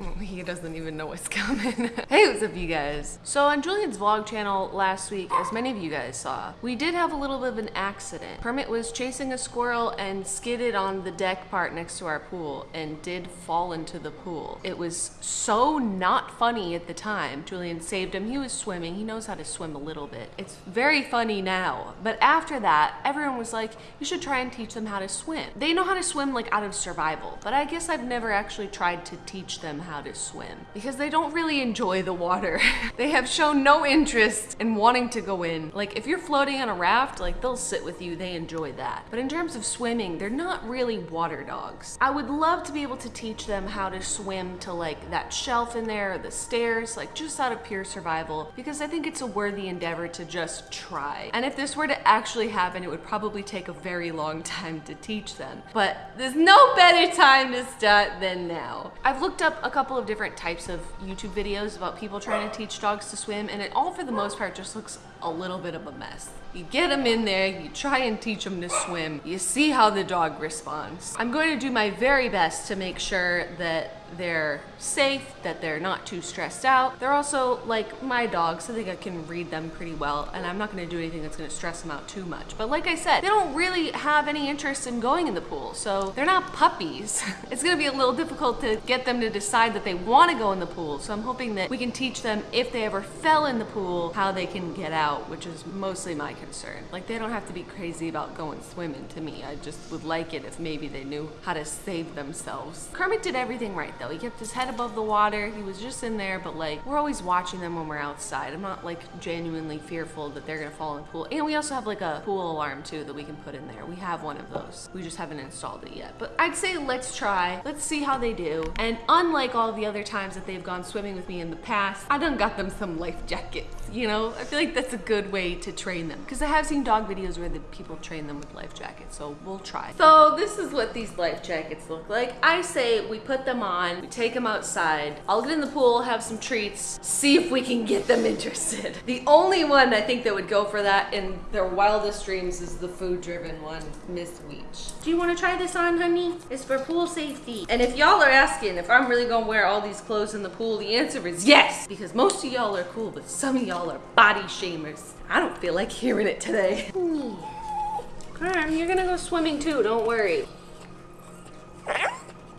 Mm. He doesn't even know what's coming. hey, what's up you guys? So on Julian's vlog channel last week, as many of you guys saw, we did have a little bit of an accident. Kermit was chasing a squirrel and skidded on the deck part next to our pool and did fall into the pool. It was so not funny at the time. Julian saved him. He was swimming. He knows how to swim a little bit. It's very funny now. But after that, everyone was like, you should try and teach them how to swim. They know how to swim like out of survival, but I guess I've never actually tried to teach them how to swim because they don't really enjoy the water. they have shown no interest in wanting to go in. Like if you're floating on a raft, like they'll sit with you, they enjoy that. But in terms of swimming, they're not really water dogs. I would love to be able to teach them how to swim to like that shelf in there or the stairs, like just out of pure survival, because I think it's a worthy endeavor to just try. And if this were to actually happen, it would probably take a very long time to teach them. But there's no better time to start than now. I've looked up a couple of different types of YouTube videos about people trying to teach dogs to swim, and it all for the most part just looks a little bit of a mess. You get them in there, you try and teach them to swim, you see how the dog responds. I'm going to do my very best to make sure that they're safe, that they're not too stressed out. They're also like my dogs, I think I can read them pretty well, and I'm not gonna do anything that's gonna stress them out too much. But like I said, they don't really have any interest in going in the pool, so they're not puppies. it's gonna be a little difficult to get them to decide that they wanna go in the pool, so I'm hoping that we can teach them if they ever fell in the pool, how they can get out, which is mostly my concern. Like they don't have to be crazy about going swimming to me. I just would like it if maybe they knew how to save themselves. Kermit did everything right though. He kept his head above the water. He was just in there, but like we're always watching them when we're outside. I'm not like genuinely fearful that they're gonna fall in the pool. And we also have like a pool alarm too that we can put in there. We have one of those. We just haven't installed it yet. But I'd say let's try. Let's see how they do. And unlike all the other times that they've gone swimming with me in the past, I done got them some life jackets. You know, I feel like that's a good way to train them because I have seen dog videos where the people train them with life jackets. So we'll try. So this is what these life jackets look like. I say we put them on, we take them outside. I'll get in the pool, have some treats, see if we can get them interested. The only one I think that would go for that in their wildest dreams is the food driven one, Miss Weech. Do you want to try this on, honey? It's for pool safety. And if y'all are asking if I'm really gonna wear all these clothes in the pool, the answer is yes, because most of y'all are cool, but some of y'all are body shamers. I don't feel like hearing it today. Carm, you're gonna go swimming too, don't worry.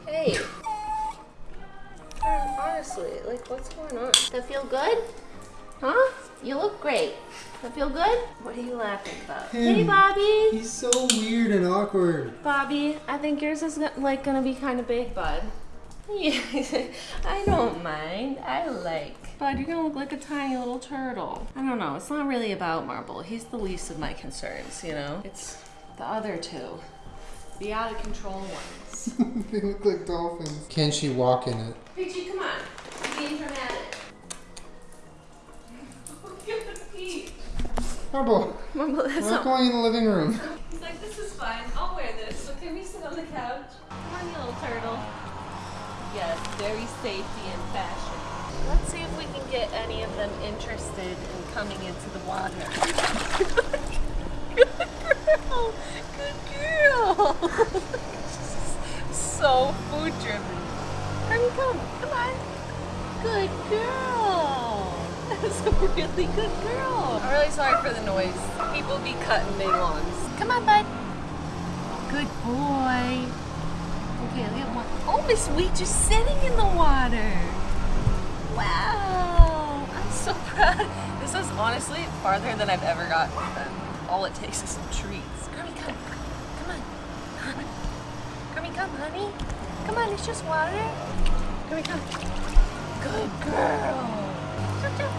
Hey. Carm, honestly, like what's going on? That feel good? Huh? You look great. That feel good? What are you laughing about? Him. Hey, Bobby. He's so weird and awkward. Bobby, I think yours is go- like gonna be kind of big, bud. Yeah, I don't mind. I like. Bud, you're gonna look like a tiny little turtle. I don't know. It's not really about Marble. He's the least of my concerns, you know? It's the other two. The out of control ones. they look like dolphins. Can she walk in it? Peachy, come on. Be being dramatic. Look at the Peach. Marble, Marble, that's I'm not. not going in the living room. He's like, this is fine. I'll wear this. So can we sit on the couch? Come on, you little turtle. Yes, very safety and fashion. Let's see if we can get any of them interested in coming into the water. Good girl. Good girl. so food driven. Hurry, come. Come on. Good girl. That's a really good girl. I'm really sorry for the noise. People be cutting their lawns. Come on, bud. Good boy. Okay, look at one. Oh, Miss Wheat just sitting in the water. Wow. I'm so proud. This is honestly farther than I've ever gotten. All it takes is some treats. Kermit, come. Come on. Kermit, come, honey. Come on, it's just water. Kermit, come. Good girl. Good girl.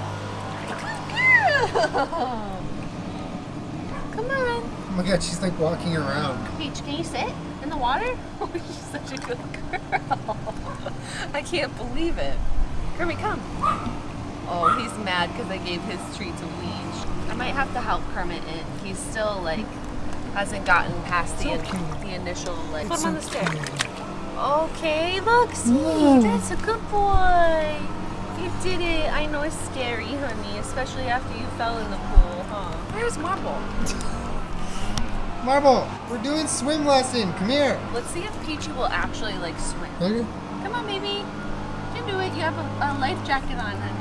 Come on. Oh my god, she's like walking around. Peach, can you sit in the water? Oh, she's such a good girl. I can't believe it. Kermit, come. Oh, he's mad because I gave his treat to Weege. I might have to help Kermit in. He's still like hasn't gotten past the, So cute. the initial like. Put him on the stair. Okay, look, see, Whoa. Mm. that's a good boy. You did it. I know it's scary, honey, especially after you fell in the pool, huh? Where's Marble? Marble, we're doing swim lesson. Come here. Let's see if Peachy will actually like swim. Okay. Come on, baby. Jim do it. You have a, a life jacket on, honey.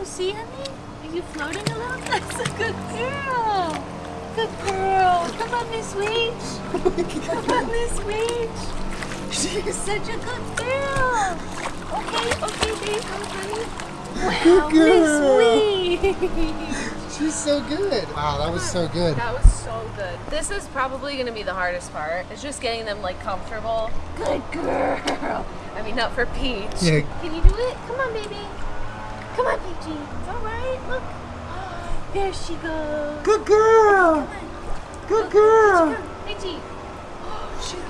Oh, see, honey? Are you floating a little? That's a good girl. Good girl. Come on, Miss Weech. Come on, Miss Weech. She's such a good girl. Okay, okay, babe, honey. Wow, Good girl. Miss Weech. She's so good. Wow, that was so good. That was so good. This is probably going to be the hardest part. It's just getting them like comfortable. Good girl. I mean, not for Peach. Yeah. Can you do it? Come on, baby. Come on, Peachy. It's all right. Look. Ah, there she goes. Good girl. Good girl. Peachy. Oh, shoot.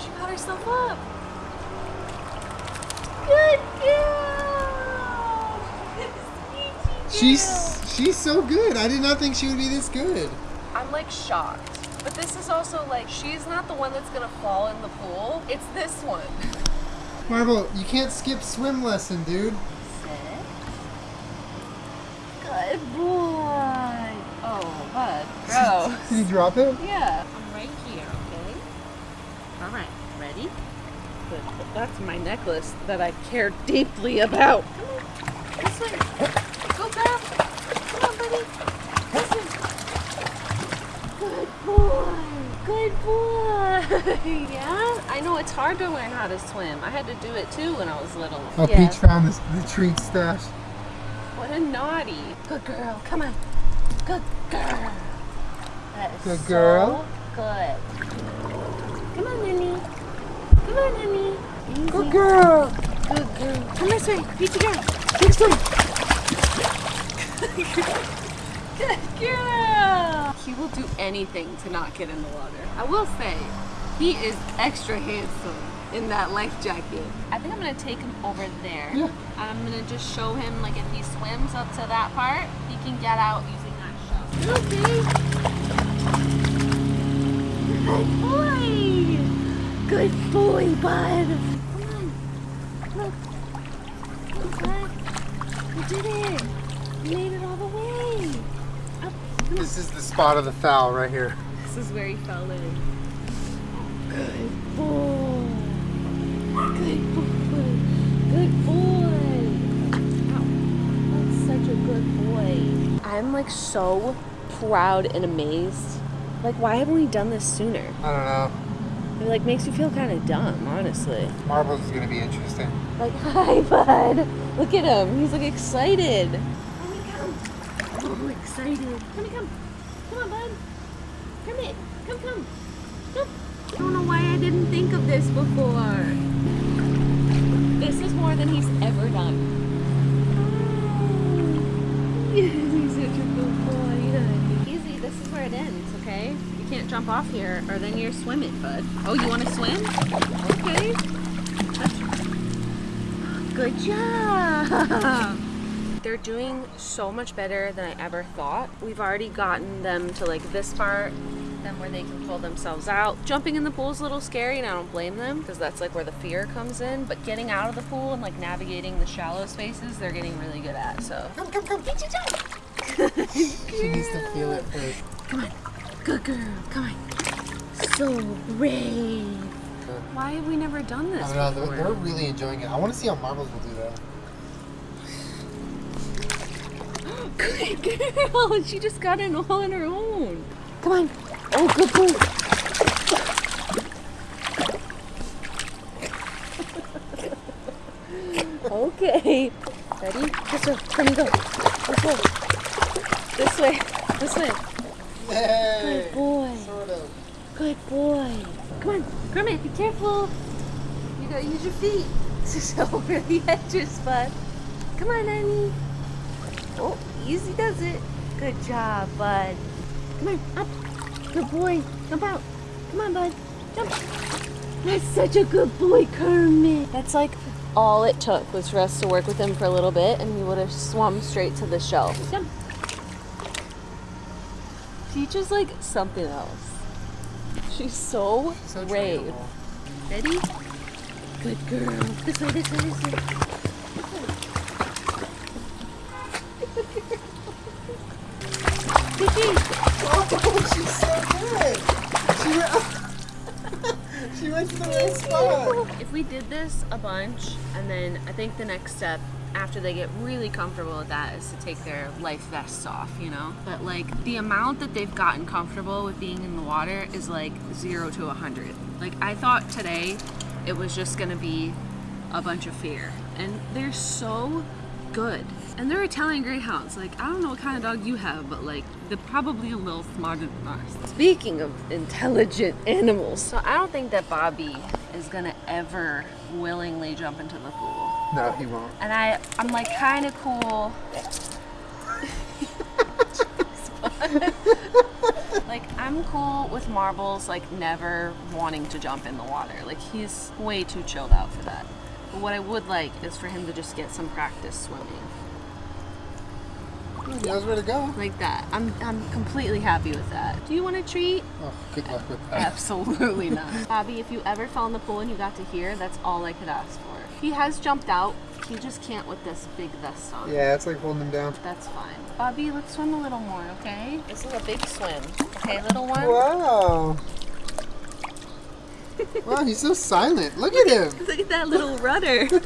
She got herself up. Good girl. Peachy She's she's so good. I did not think she would be this good. I'm like shocked. But this is also like she's not the one that's gonna fall in the pool. It's this one. Marble, you can't skip swim lesson, dude. Good boy. Oh, bud. Bro. Did you drop it? yeah. I'm right here, okay? Alright, ready? Good. That's my necklace that I care deeply about. Good boy. yeah? I know it's hard to learn how to swim. I had to do it too when I was little. Oh, yeah. Peach found this, the treat stash. What a naughty. Good girl. Come on. Good girl. That is Good so girl. good. Come on, Nini. Come on. Easy. Good girl. Good girl. Come this way. Peachy girl. Fix them. Good girl. He will do anything to not get in the water. I will say, he is extra handsome in that life jacket. I think I'm gonna take him over there. Yeah. I'm gonna just show him like if he swims up to that part, he can get out using that shell. Okay. Good boy. Good boy, bud. Come on. Look. Look, bud. You did it. You made it all the way. Up. Come on. This is the spot of the foul right here. This is where he fell in. Good boy. Good boy. Good boy. Wow. That's such a good boy. I'm like so proud and amazed. Like, why haven't we done this sooner? I don't know. It like makes you feel kind of dumb, honestly. Marbles is gonna be interesting. Like, hi, bud. Look at him. He's like excited. Let me come. Oh, excited. Come me come. Come on, bud. Come in. Come, come. Come. I don't know why I didn't think of this before. This is more than he's ever done. he's such a good boy. Easy. This is where it ends, okay? You can't jump off here, or then you're swimming, bud. Oh, you want to swim? Okay. That's Good job! They're doing so much better than I ever thought. We've already gotten them to like this part, then where they can pull themselves out. Jumping in the pool is a little scary and I don't blame them because that's like where the fear comes in. But getting out of the pool and like navigating the shallow spaces, they're getting really good at. So Come, come, come. Peachy jump! She needs to feel it first. Come on. Good girl. Come on. So brave. Why have we never done this I don't know. before? They're, they're really enjoying it. I want to see how Marbles will do that. Good girl. She just got in all on her own. Come on. Oh, good boy. okay. Ready? This way. Come go. This way. This way. This way. Hey. Good boy. Sort of. Good boy. Come on. Kermit, be careful. You gotta use your feet. This is over the edges, bud. Come on, Annie. Oh, easy does it. Good job, bud. Come on, up. Good boy. Jump out. Come on, bud. Jump. That's such a good boy, Kermit. That's like all it took was for us to work with him for a little bit and he would have swum straight to the shelf. Jump. Peach is like something else. She's so, So brave. trainable. Ready? Good girl. This way, this way, this way. She's so good. She went, she went to the right spot. If we did this a bunch, and then I think the next step after they get really comfortable with that is to take their life vests off, you know? But like the amount that they've gotten comfortable with being in the water is like zero to a hundred. Like I thought today it was just gonna be a bunch of fear. And they're so good. And they're Italian Greyhounds. Like, I don't know what kind of dog you have, but like, they're probably a little smarter than ours. Speaking of intelligent animals, so I don't think that Bobby is gonna ever willingly jump into the pool. No, he won't. And I, I'm like kind of cool. like I'm cool with marbles, like never wanting to jump in the water. Like he's way too chilled out for that. But what I would like is for him to just get some practice swimming. He knows where to go. Like that. I'm I'm completely happy with that. Do you want a treat? Oh, good luck with that. Absolutely not. Bobby, if you ever fell in the pool and you got to hear, that's all I could ask for. He has jumped out. He just can't with this big vest on. Yeah, it's like holding him down. That's fine. Bobby, let's swim a little more, okay? This is a big swim. Okay, little one? Wow. wow, he's so silent. Look at him. Look at that little rudder.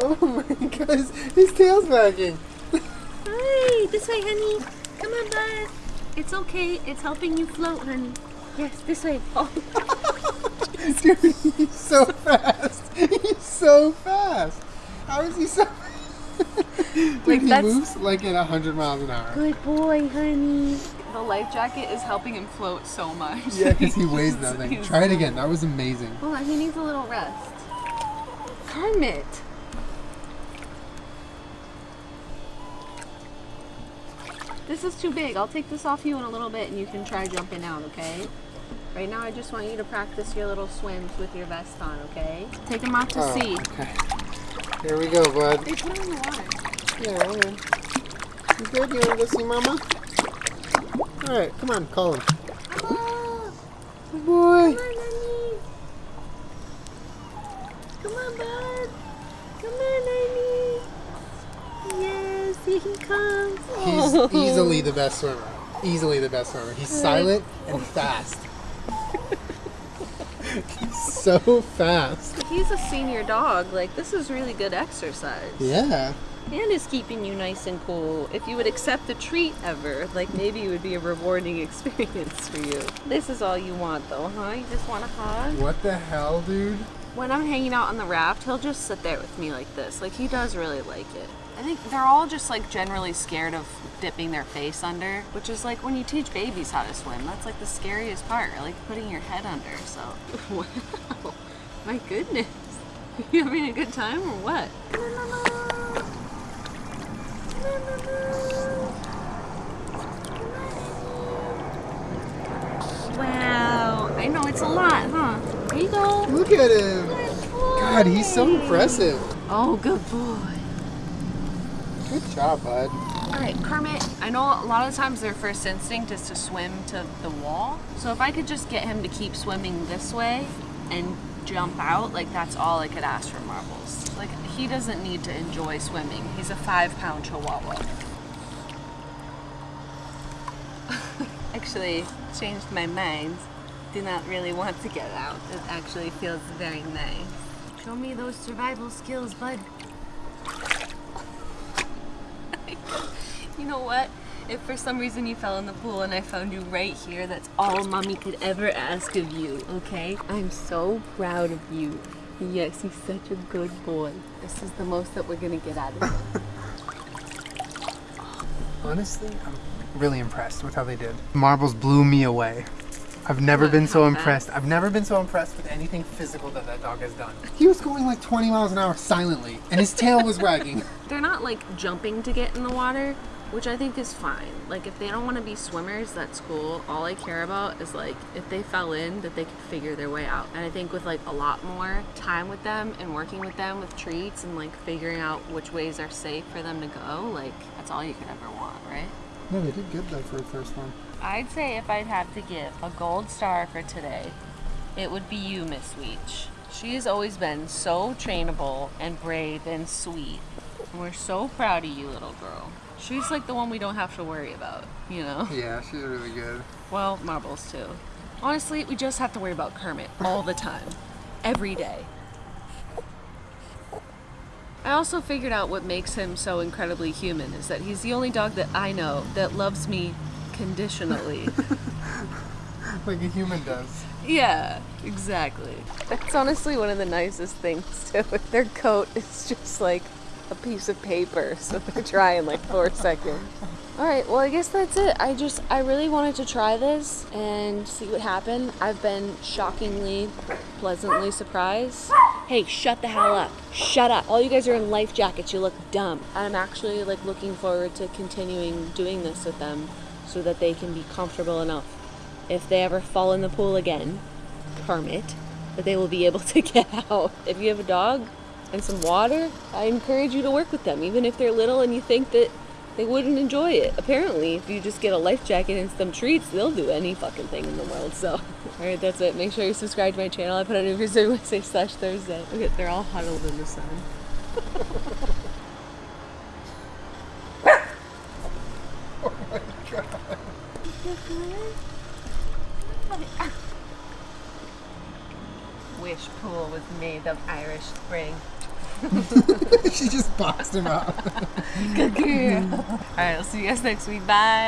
Oh my god, his, tail's wagging. Hi, this way, honey. Come on, bud. It's okay. It's helping you float, honey. Yes, this way. Oh. Dude, he's so fast. He's so fast. How is he so Dude, Like, he moves like at 100 miles an hour. Good boy, honey. The life jacket is helping him float so much. Yeah, because he weighs nothing. Try it again. That was amazing. Hold on, he needs a little rest. Kermit. This is too big. I'll take this off you in a little bit and you can try jumping out, okay? Right now, I just want you to practice your little swims with your vest on, okay? Take him out to Oh, sea. Okay. Here we go, bud. They put him in the water. Yeah, right. You good? You want to go see Mama? All right, come on, call him. Oh, Good boy. come on, honey. Come on, bud. Come on, honey. Yes, here he comes. He's Oh. easily the best swimmer. Easily the best swimmer. He's silent and fast. He's so fast. He's a senior dog. Like, this is really good exercise. Yeah. And is keeping you nice and cool. If you would accept a treat ever, like maybe it would be a rewarding experience for you. This is all you want, though, huh? You just want a hug? What the hell, dude? When I'm hanging out on the raft, he'll just sit there with me like this. Like, he does really like it. I think they're all just like generally scared of dipping their face under, which is like when you teach babies how to swim. That's like the scariest part, like putting your head under. So, wow, my goodness, you having a good time or what? Wow, I know it's a lot, huh? There you go. Look at him. God, he's so impressive. Oh, good boy. Good job, bud. All right, Kermit, I know a lot of times their first instinct is to swim to the wall. So if I could just get him to keep swimming this way and jump out, like that's all I could ask for Marbles. He doesn't need to enjoy swimming. He's a five pound chihuahua. Actually, changed my mind. Do not really want to get out. It actually feels very nice. Show me those survival skills, bud. You know what? If for some reason you fell in the pool and I found you right here, that's all mommy could ever ask of you, okay? I'm so proud of you. Yes, he's such a good boy. This is the most that we're gonna get out of him. Honestly, I'm really impressed with how they did. Marbles blew me away. I've never What, been so how impressed. I've never been so impressed with anything physical that that dog has done. He was going like 20 miles an hour silently, and his tail was wagging. They're not like jumping to get in the water, which I think is fine. Like if they don't want to be swimmers, that's cool. All I care about is like if they fell in, that they could figure their way out. And I think with like a lot more time with them and working with them with treats and like figuring out which ways are safe for them to go, like that's all you could ever want, right? No, they did good though for the first one. I'd say if I'd have to give a gold star for today, it would be you, Miss Weech. She has always been so trainable and brave and sweet. We're so proud of you, little girl. She's like the one we don't have to worry about, you know? Yeah, she's really good. Well, Marbles too. Honestly, we just have to worry about Kermit all the time. Every day. I also figured out what makes him so incredibly human is that he's the only dog that I know that loves me conditionally. Like a human does. yeah, exactly. That's honestly one of the nicest things too. With their coat is just like a piece of paper, so they dry in like four seconds. All right, well, I guess that's it. I just, I really wanted to try this and see what happened. I've been shockingly, pleasantly surprised. Hey, shut the hell up. Shut up. All you guys are in life jackets. You look dumb. I'm actually like looking forward to continuing doing this with them so that they can be comfortable enough if they ever fall in the pool again, Kermit, that they will be able to get out. If you have a dog and some water, I encourage you to work with them, even if they're little and you think that they wouldn't enjoy it. Apparently, if you just get a life jacket and some treats, they'll do any fucking thing in the world. So, all right, that's it. Make sure you subscribe to my channel. I put out new videos every Wednesday slash Thursday. Look at, they're all huddled in the sun. Oh my god. Wish pool was made of Irish Spring. she just boxed him out. All right, I'll see you guys next week. Bye.